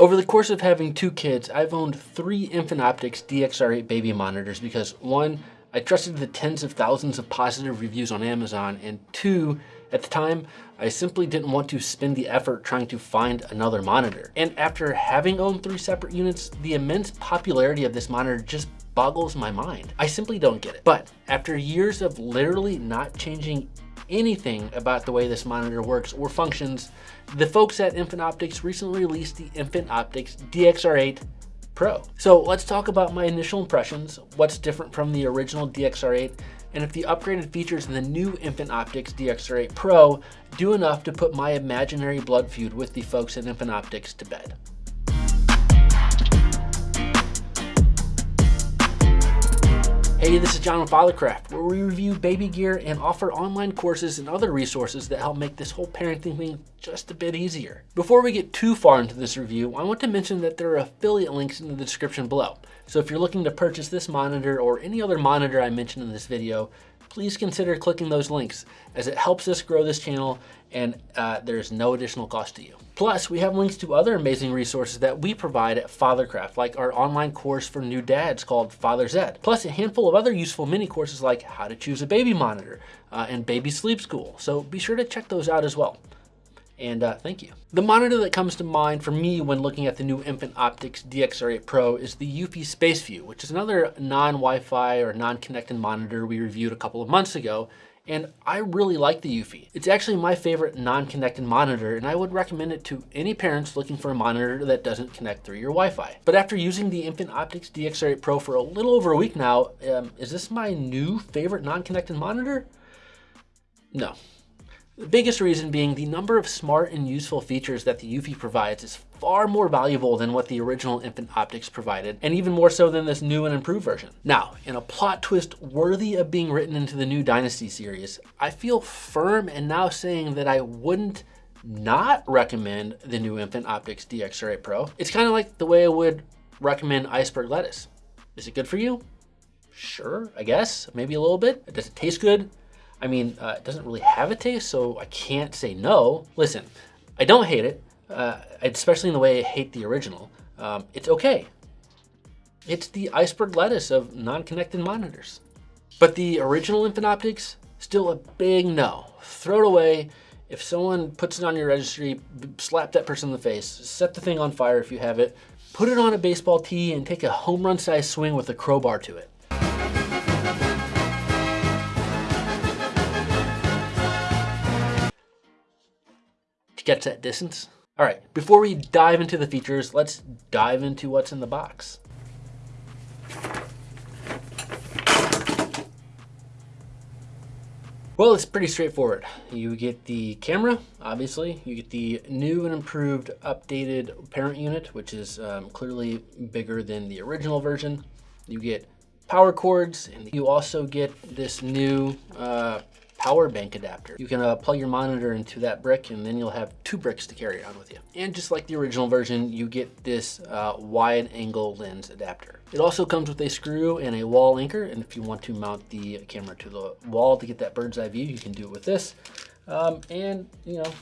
Over the course of having two kids, I've owned three Infant Optics DXR8 baby monitors because one, I trusted the tens of thousands of positive reviews on Amazon, and two, at the time, I simply didn't want to spend the effort trying to find another monitor. And after having owned three separate units, the immense popularity of this monitor just boggles my mind. I simply don't get it. But after years of literally not changing anything about the way this monitor works or functions, the folks at Infant Optics recently released the Infant Optics DXR8 Pro. So let's talk about my initial impressions, what's different from the original DXR8, and if the upgraded features in the new Infant Optics DXR8 Pro do enough to put my imaginary blood feud with the folks at Infant Optics to bed. Hey, this is John with Fathercraft, where we review baby gear and offer online courses and other resources that help make this whole parenting thing just a bit easier. Before we get too far into this review, I want to mention that there are affiliate links in the description below. So if you're looking to purchase this monitor or any other monitor I mentioned in this video, please consider clicking those links as it helps us grow this channel and uh, there's no additional cost to you. Plus, we have links to other amazing resources that we provide at Fathercraft, like our online course for new dads called Father's Ed, plus a handful of other useful mini courses like how to choose a baby monitor uh, and baby sleep school. So be sure to check those out as well and uh, thank you. The monitor that comes to mind for me when looking at the new Infant Optics DXR8 Pro is the Eufy SpaceView, which is another non-Wi-Fi or non-connected monitor we reviewed a couple of months ago, and I really like the Eufy. It's actually my favorite non-connected monitor, and I would recommend it to any parents looking for a monitor that doesn't connect through your Wi-Fi. But after using the Infant Optics DXR8 Pro for a little over a week now, um, is this my new favorite non-connected monitor? No, the biggest reason being the number of smart and useful features that the Eufy provides is far more valuable than what the original Infant Optics provided, and even more so than this new and improved version. Now, in a plot twist worthy of being written into the new Dynasty series, I feel firm in now saying that I wouldn't not recommend the new Infant Optics DXR8 Pro. It's kind of like the way I would recommend iceberg lettuce. Is it good for you? Sure, I guess, maybe a little bit. Does it taste good? I mean, uh, it doesn't really have a taste, so I can't say no. Listen, I don't hate it, uh, especially in the way I hate the original. Um, it's okay. It's the iceberg lettuce of non-connected monitors. But the original Infant Optics, still a big no. Throw it away. If someone puts it on your registry, slap that person in the face. Set the thing on fire if you have it. Put it on a baseball tee and take a home run size swing with a crowbar to it. Gets that distance. All right, before we dive into the features, let's dive into what's in the box. Well, it's pretty straightforward. You get the camera, obviously. You get the new and improved updated parent unit, which is um, clearly bigger than the original version. You get power cords, and you also get this new uh, power bank adapter. You can uh, plug your monitor into that brick and then you'll have two bricks to carry around with you. And just like the original version, you get this uh, wide angle lens adapter. It also comes with a screw and a wall anchor. And if you want to mount the camera to the wall to get that bird's eye view, you can do it with this. Um, and you know,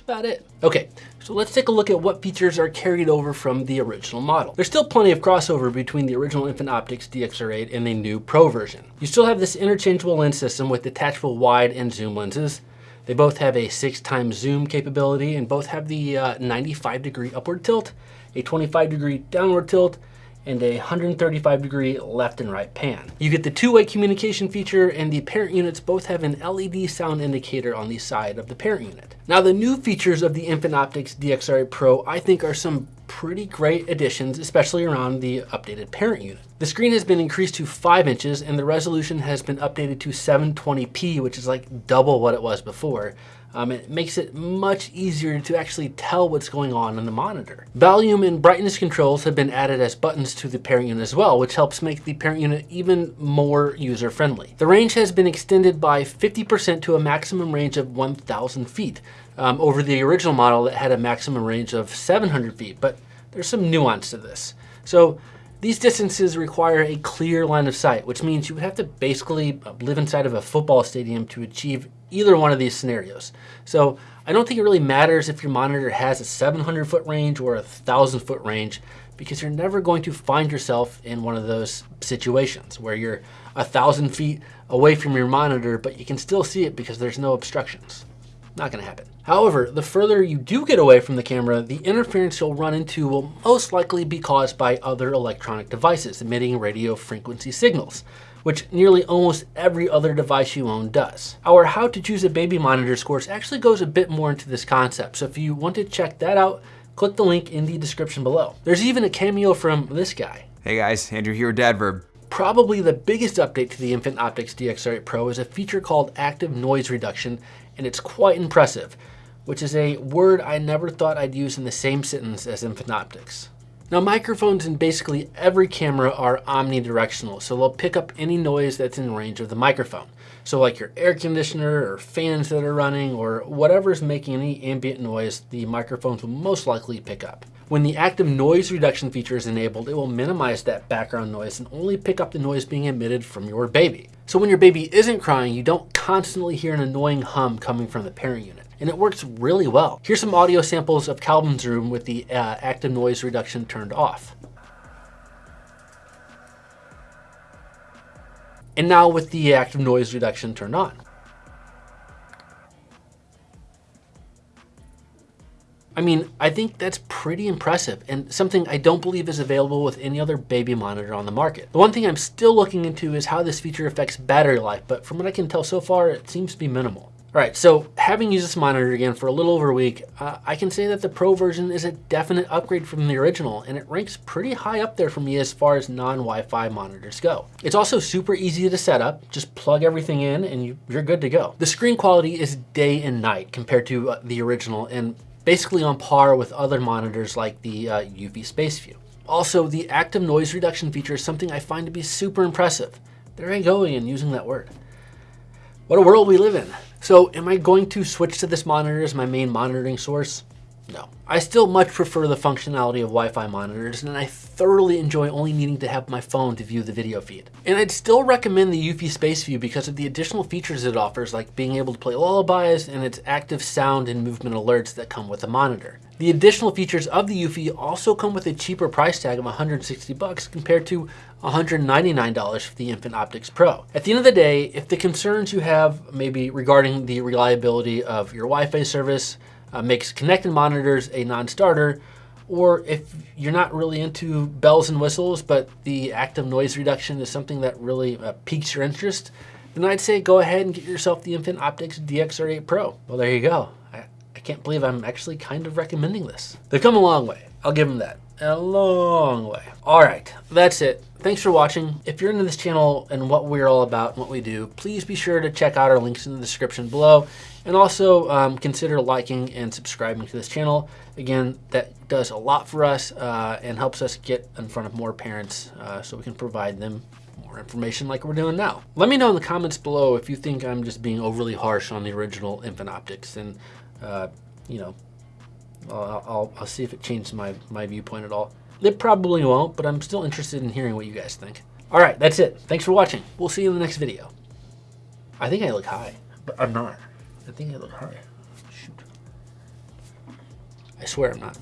that's about it. Okay, so let's take a look at what features are carried over from the original model. There's still plenty of crossover between the original Infant Optics DXR8 and the new Pro version. You still have this interchangeable lens system with detachable wide and zoom lenses. They both have a six times zoom capability and both have the uh, 95 degree upward tilt, a 25 degree downward tilt, and a 135 degree left and right pan. You get the two-way communication feature and the parent units both have an LED sound indicator on the side of the parent unit. Now the new features of the Infant Optics DXR8 Pro I think are some pretty great additions, especially around the updated parent unit. The screen has been increased to 5 inches and the resolution has been updated to 720p, which is like double what it was before. Um, it makes it much easier to actually tell what's going on in the monitor. Volume and brightness controls have been added as buttons to the parent unit as well, which helps make the parent unit even more user-friendly. The range has been extended by 50% to a maximum range of 1,000 feet um, over the original model that had a maximum range of 700 feet, but there's some nuance to this. So These distances require a clear line of sight, which means you would have to basically live inside of a football stadium to achieve either one of these scenarios. So I don't think it really matters if your monitor has a 700 foot range or a 1000 foot range because you're never going to find yourself in one of those situations where you're a thousand feet away from your monitor, but you can still see it because there's no obstructions. Not gonna happen. However, the further you do get away from the camera, the interference you'll run into will most likely be caused by other electronic devices emitting radio frequency signals, which nearly almost every other device you own does. Our how to choose a baby monitor course actually goes a bit more into this concept, so if you want to check that out, click the link in the description below. There's even a cameo from this guy. Hey guys, Andrew here with Dadverb. Probably the biggest update to the Infant Optics DXR8 Pro is a feature called active noise reduction and it's quite impressive, which is a word I never thought I'd use in the same sentence as Infant Optics. Now microphones in basically every camera are omnidirectional, so they'll pick up any noise that's in range of the microphone. So like your air conditioner or fans that are running or whatever's making any ambient noise, the microphones will most likely pick up. When the active noise reduction feature is enabled, it will minimize that background noise and only pick up the noise being emitted from your baby. So when your baby isn't crying, you don't constantly hear an annoying hum coming from the parent unit. And it works really well. Here's some audio samples of Calvin's room with the uh, active noise reduction turned off. And now with the active noise reduction turned on. I mean, I think that's pretty impressive and something I don't believe is available with any other baby monitor on the market. The one thing I'm still looking into is how this feature affects battery life, but from what I can tell so far, it seems to be minimal. All right, so having used this monitor again for a little over a week, uh, I can say that the Pro version is a definite upgrade from the original, and it ranks pretty high up there for me as far as non-Wi-Fi monitors go. It's also super easy to set up. Just plug everything in and you, are good to go. The screen quality is day and night compared to uh, the original, and basically on par with other monitors like the uh, Eufy SpaceView. Also, the active noise reduction feature is something I find to be super impressive. There I go again using that word. What a world we live in. So am I going to switch to this monitor as my main monitoring source? No. I still much prefer the functionality of Wi-Fi monitors, and I thoroughly enjoy only needing to have my phone to view the video feed. And I'd still recommend the Eufy SpaceView because of the additional features it offers, like being able to play lullabies and its active sound and movement alerts that come with the monitor. The additional features of the Eufy also come with a cheaper price tag of 160 bucks compared to $199 for the Infant Optics Pro. At the end of the day, if the concerns you have maybe regarding the reliability of your Wi-Fi service, uh, makes connected monitors a non-starter, or if you're not really into bells and whistles, but the active noise reduction is something that really uh, piques your interest, then I'd say go ahead and get yourself the Infant Optics DXR8 Pro. Well, there you go. I, I can't believe I'm actually kind of recommending this. They've come a long way. I'll give them that. A long way. All right, that's it. Thanks for watching. If you're into this channel and what we're all about and what we do, please be sure to check out our links in the description below. And also um, consider liking and subscribing to this channel. Again, that does a lot for us uh, and helps us get in front of more parents uh, so we can provide them more information like we're doing now. Let me know in the comments below if you think I'm just being overly harsh on the original Infant Optics and, uh, you know, I'll, I'll, I'll see if it changes my, my viewpoint at all. It probably won't, but I'm still interested in hearing what you guys think. All right, that's it. Thanks for watching. We'll see you in the next video. I think I look high, but I'm not. I think I look high. Shoot. I swear I'm not.